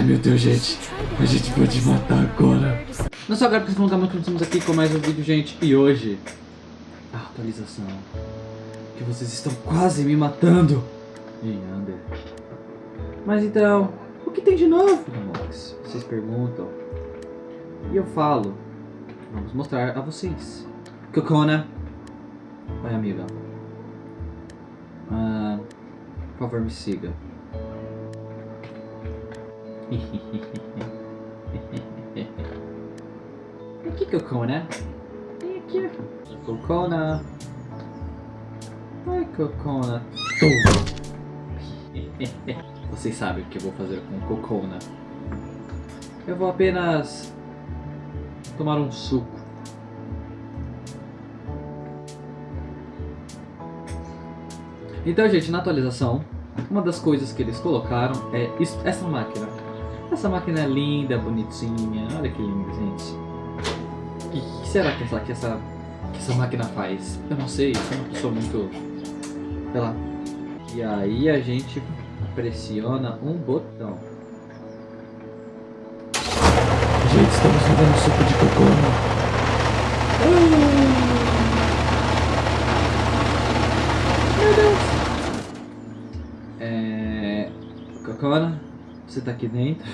Ai meu Deus, gente. A gente pode matar agora. Não só agora porque vocês vão que estamos aqui com mais um vídeo, gente. E hoje, a atualização. Que vocês estão quase me matando. Em Under. Mas então, o que tem de novo, Mox? Vocês perguntam. E eu falo. Vamos mostrar a vocês. Cocona. Oi, amiga. Ah, por favor, me siga. aqui, Cocona. Vem aqui. Cocona. Oi, Cocona. Vocês sabem o que eu vou fazer com Cocona. Eu vou apenas tomar um suco. Então, gente, na atualização, uma das coisas que eles colocaram é essa máquina. Essa máquina é linda, bonitinha. Olha que linda, gente. O que, que, será que essa, que, essa, que essa máquina faz? Eu não sei, eu sou uma pessoa muito... Sei lá. E aí a gente pressiona um botão. Gente, estamos fazendo suco de cocô. Meu Deus. É... Cocona, você tá aqui dentro?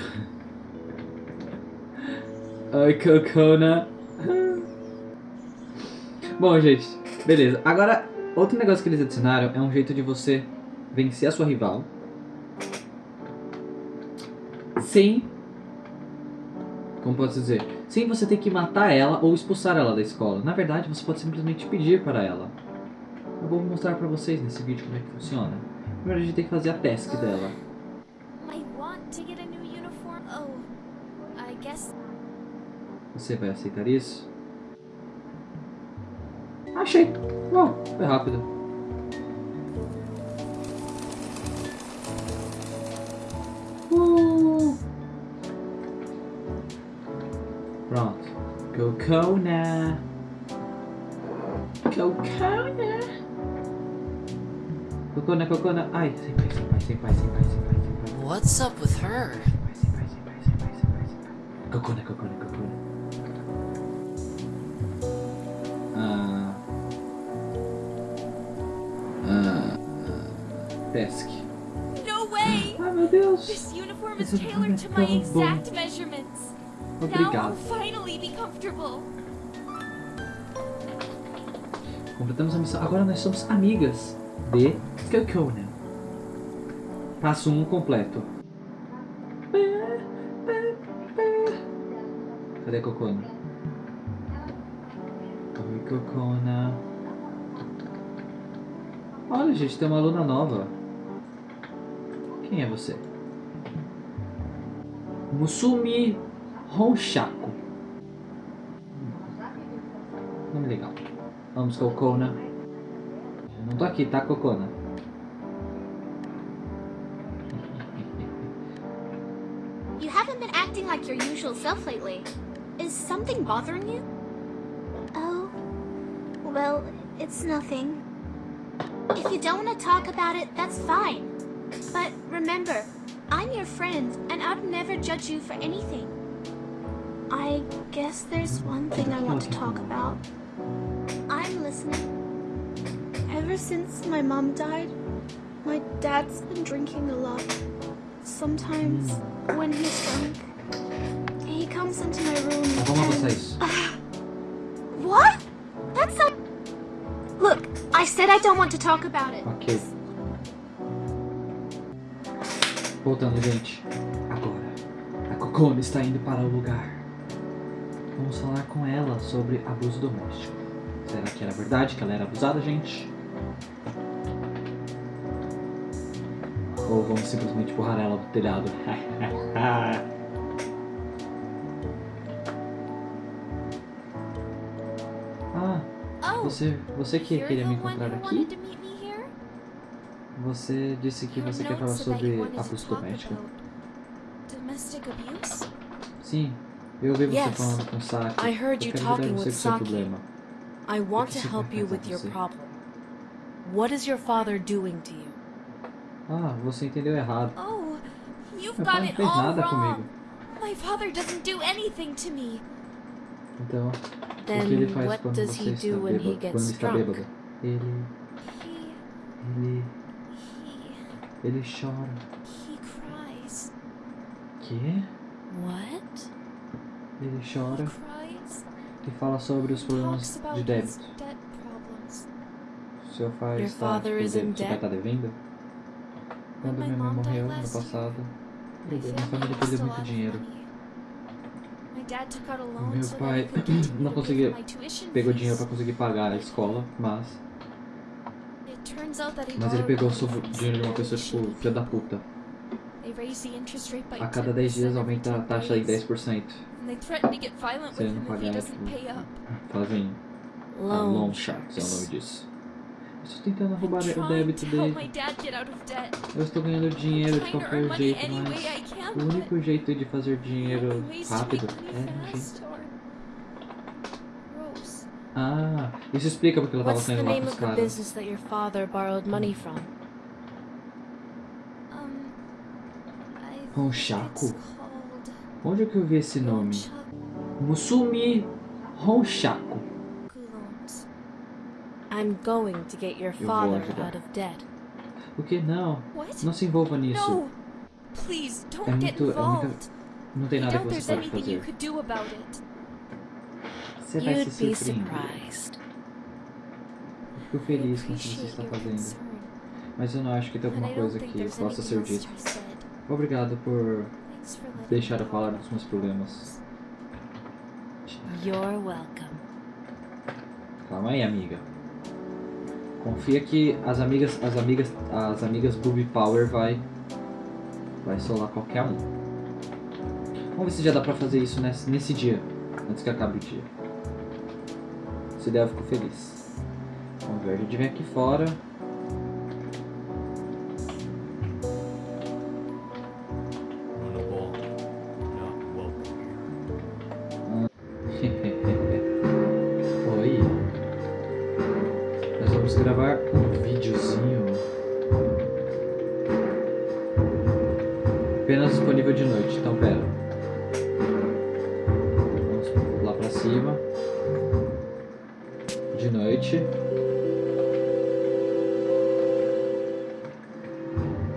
Oi, Cocona. Bom, gente, beleza. Agora, outro negócio que eles adicionaram é um jeito de você vencer a sua rival sem... Como posso dizer? Sem você ter que matar ela ou expulsar ela da escola. Na verdade, você pode simplesmente pedir para ela. Eu vou mostrar para vocês nesse vídeo como é que funciona. Primeiro a gente tem que fazer a task dela. Você vai aceitar isso? Achei. Bom, foi rápido. Uh. Pronto. Cocona. Cocona. Cocona, cocona. Ai, sem pai, sem pai, sem pai, sem pai, sem pai, sem pai. What's up with her? Sem pai, sem pai, sem pai, sem pai, sem pai. Cocona, cocona, cocona. Task. No way! Ai, meu Deus. This uniform is tailored é to my exact measurements. Now Obrigado. I'll finally be comfortable. Completamos a missão. Agora nós somos amigas de Cocona. Passo 1 um completo. Cadê a Cocona? Oi, Cocona. Olha, gente, tem uma aluna nova. Quem é você? Musumi Honshaku. Nome legal. Vamos, Cocona. Eu não tô aqui, tá, Cocona? You haven't been acting like your usual self lately. Is something bothering you? Oh, well, it's nothing. If you don't want to talk about it, that's fine. But remember, I'm your friend, and I'd never judge you for anything. I guess there's one thing I want to talk about. I'm listening. Ever since my mom died, my dad's been drinking a lot. Sometimes, when he's drunk, he comes into my room and... What? That's. Look, I said I don't want to talk about it. Ok. Voltando, gente. Agora, a Cocona está indo para o lugar. Vamos falar com ela sobre abuso doméstico. Será que era verdade que ela era abusada, gente? Ou vamos simplesmente empurrar ela do telhado? ah, Oh, você, você que queria me encontrar aqui? wanted to meet me here? Você disse que você quer falar sobre abuso doméstico. Sim, eu ouvi você falando com o Saki. Eu quero ajudar você with com seu Saki. problema. I want to Você help vai you casar with your você. problem. What is your father doing to you? Ah, você entendeu errado. Oh, You've got pai não it all nada wrong. comigo. My father doesn't do anything to me. Então, o que ele Then faz quando você está bêbado? Quando está bêbado? Ele, ele, ele chora. he cries. Que? What? Ele He chora cries. e fala sobre os problemas de débito. Seu pai Your está, father tipo, seu pai debt? está devendo? Quando my minha mãe morreu no year, passado, minha família perdeu muito dinheiro. money. My dad took out a loan Meu pai não conseguia- Pegou dinheiro para conseguir pagar a escola, mas It turns out that he mas ele pegou from dinheiro de uma pessoa tipo filha da puta. A cada 10 dias 10% every aumenta a 10 taxa em days. 10%. And they threaten to get violent Se ele não pagar, fazem Loan loan sharks é o nome disso. Eu estou tentando roubar o débito dele. Eu estou ganhando dinheiro de qualquer jeito, mas o único jeito de fazer dinheiro rápido é no jeito. Ah, isso explica porque ela tava What's the saindo lá name com os of the caras. business that your father borrowed money from? Um, I think Honshaku? it's called Onde é que eu vi esse nome? Musumi Honshaku. loans. I'm going to get your vou father out of debt. O que? Não, What? não se envolva nisso. No! Please, don't É get muito- é involved. Não tem nada que você pode fazer. could do about it. Você vai se surpreender. Eu Fico feliz com o que você está fazendo. Mas eu não acho que tem alguma coisa que possa ser dita. Obrigado por deixar eu falar dos meus problemas. You're welcome. Calma aí, amiga. Confia que as amigas, as amigas, as amigas Booby Power vai, vai solar qualquer um. Vamos ver se já dá pra fazer isso nesse, nesse dia, antes que acabe o dia. Se der, eu fico feliz. Vamos ver, a gente vem aqui fora.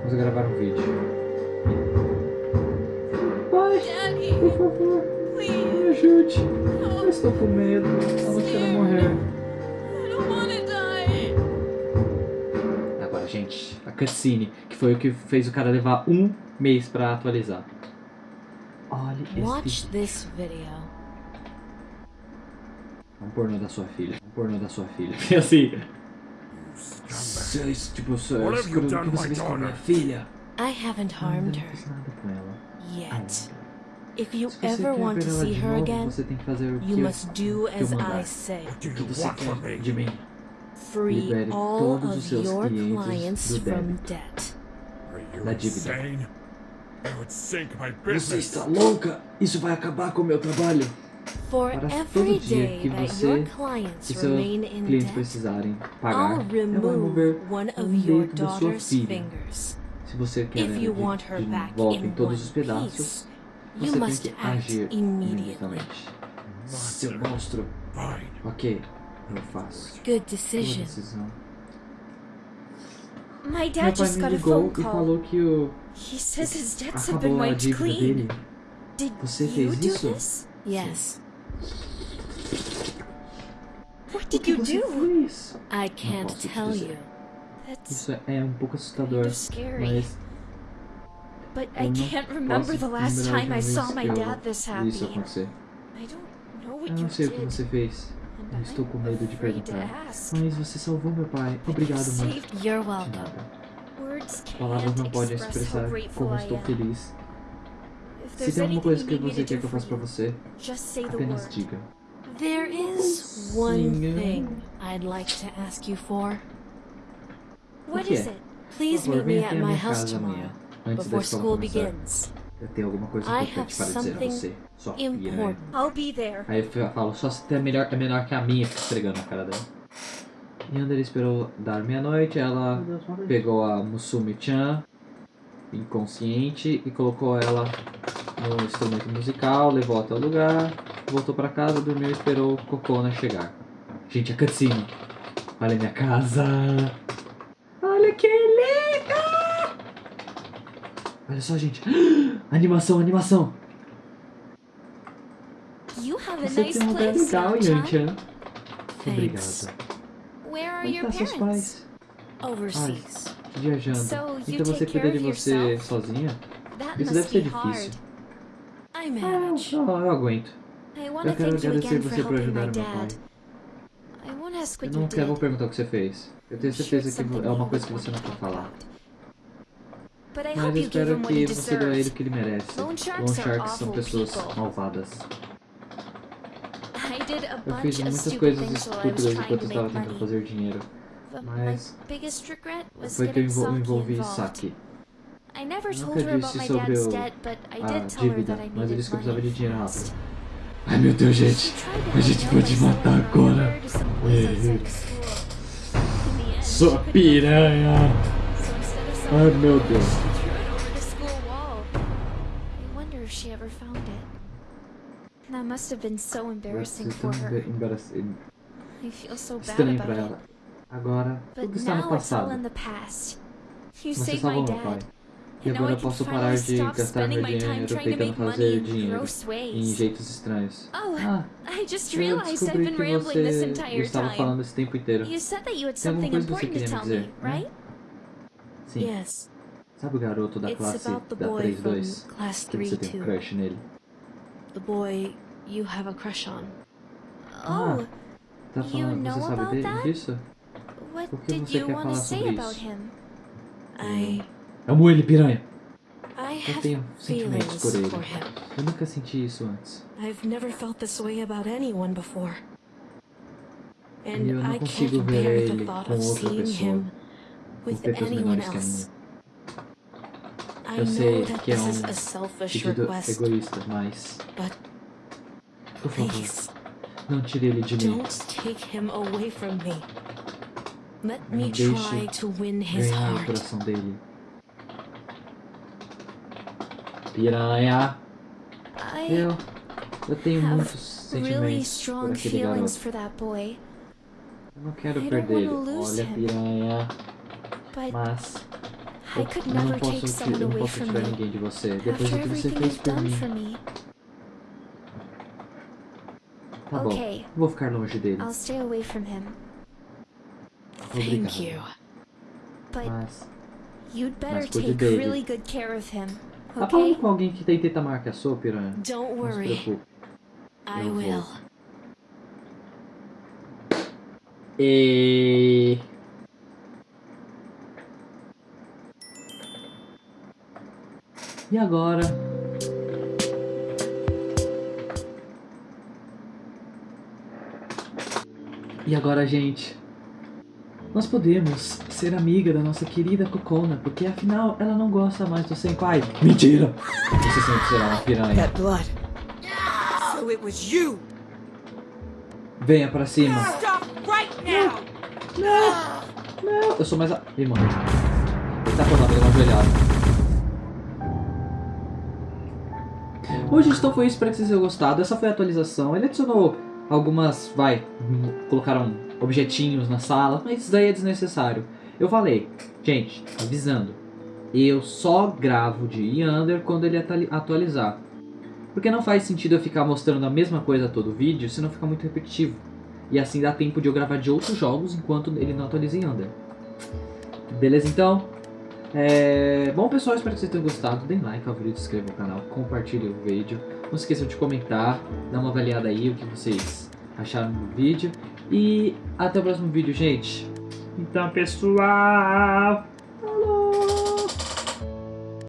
Vamos gravar um vídeo. Pai, por favor, please, me ajude. Eu estou com medo. Eu não quero morrer. Agora, gente, a cutscene, que foi o que fez o cara levar um mês pra atualizar. Olha esse Watch vídeo. this video. Um pornô da sua filha. Um pornô da sua filha. E assim. Vocês, tipo, senhor, What have you o que done você fez com a minha daughter? filha? I haven't Eu harmed não her fiz nada com ela. yet. If you Se você ever want ver to ela see de her novo, again, você tem que fazer o que you eu- must do eu as. I say. Free all todos os of seus your clientes clients from debt. Are you Da dívida. insane? That would sink my Você business. está louca? Isso vai acabar com o meu trabalho. For Para every todo dia day que that você your e clients seus clientes precisarem pagar, eu vou remover remove one um of your dedo da sua daughter's filha. fingers. Se você quer If ela you de, want her de back volta em todos os pedaços, você you tem must que act agir immediately. imediatamente. Seu monstro. Ok, eu faço. Good Boa decision. decisão. My Meu dad pai just me got a ligou e falou que o He says his debts have been acabou a wiped dívida clean. dele. Did Você you fez do isso? Yes, What O did que you você do? fez? I can't posso te tell you. That's Isso é um pouco assustador, mas But eu I não can't remember posso the last time I vez saw que my eu dad this vi isso happy. acontecer. I don't know what Eu you não sei o que did. você fez. Eu estou I'm com medo de afraid to perguntar. ask. Mas você salvou meu pai. Obrigado, mãe. You're welcome. nada. Palavras não podem expressar como estou feliz. Se tem alguma coisa que você quer do que eu faça pra você, apenas diga. There is one thing I'd like to ask you for. What que is é? it? Please Por favor, meet me at my minha house casa tomorrow, amanhã, antes da before escola school começar. begins. Eu tenho alguma coisa I importante have para dizer a something você, filha. né? Important. I'll be there. Aí eu falo, só se é melhor, é menor que a minha, fica esfregando na cara dela. E Yandere esperou dar meia-noite, ela pegou a Musumi-chan inconsciente e colocou ela no instrumento musical, levou até o lugar, voltou pra casa, dormiu e esperou o Cocona chegar. Gente, a cutscene. Olha a minha casa. Olha que linda! Olha só, gente. Animação, animação. Você tem um lugar legal, Yan-chan. Obrigado. Onde tá seus pais? Overseas. Viajando. Então você cuida de você sozinha? Isso deve ser difícil. Ah, não, eu aguento. Eu quero agradecer você por ajudar meu pai. Eu não quero perguntar o que você fez. Eu tenho certeza que é uma coisa que você não quer falar. Mas eu espero que você deu a ele o que ele merece. Loan sharks são pessoas malvadas. Eu fiz muitas coisas estúpidas enquanto estava tentando fazer dinheiro. Mas foi que eu Saki envolvi involved. Saki. I never told her about my dad's debt, but I did tell her that I needed money fast. Ai meu Deus, gente. A gente pode matar agora. Sua piranha. Ai meu Deus. That must have been so embarrassing for her. I feel so bad about it. Agora, tudo está no passado. Você salvou meu pai. E agora eu posso parar de gastar meu dinheiro tentando fazer in dinheiro em jeitos estranhos. Oh, Ah, I just eu realized I've descobri been que rambling this você entire estava time. falando esse tempo inteiro. You said that you had Tem alguma coisa que você queria me dizer, né? right? Sim. Sabe o garoto da classe da boy from 3-2? class Que você tem um 3-2. crush nele? The boy you have a crush on. Ah, Oh, Tá you falando, know você sabe about dele, that? disso? what o que did você you quer want to falar say sobre about isso? him? I Amo ele, piranha! Eu tenho sentimentos por ele. Eu nunca senti isso antes. E eu não consigo ver ele com outra pessoa. Com anyone menores que a minha. Eu sei que é um Pedido egoísta, mas... Por favor, não tire ele de mim. don't take him away from me. Let Não deixe Ganhar o coração dele. Piranha! I Eu... Eu tenho have muitos really sentimentos por strong aquele feelings garoto. for that boy, Eu não quero I don't perder ele. wanna lose Olha, him. piranha. but Mas... I Eu, could eu não never posso, take ti- someone eu não away posso from tirar me ninguém de você. Depois after do que você everything fez you've por done mim. for me. Tá bom. Okay. Vou ficar longe dele. I'll stay away from him, Obrigado. Thank you. but Mas... you'd better Mas cuide take dele. Tá falando okay? com alguém que tem teta maior que a sua, piranha? Don't Não se worry, preocupe. I Eu vou. will. E... E agora? E agora, gente? Nós podemos ser amiga da nossa querida Kokona, porque afinal ela não gosta mais do Senpai. Mentira! Você sempre será uma piranha. That blood. So it was you. Venha pra cima. Stop right now. Não, eu sou mais a... Ih, mano. Ele tá falando, ele é uma gente, então foi isso. Espero que vocês tenham gostado. Essa foi a atualização. Ele adicionou algumas, vai, colocaram objetinhos na sala, mas isso daí é desnecessário. Eu falei, gente, avisando. Eu só gravo de Yander quando ele atualizar. Porque não faz sentido eu ficar mostrando a mesma coisa todo vídeo, senão fica muito repetitivo. E assim dá tempo de eu gravar de outros jogos enquanto ele não atualiza em Under. Beleza então? É... Bom pessoal, espero que vocês tenham gostado. Deem like, favorito, se inscrevam no canal, compartilhem o vídeo. Não se esqueçam de comentar, dar uma avaliada aí o que vocês acharam do vídeo. E até o próximo vídeo, gente. Então pessoal!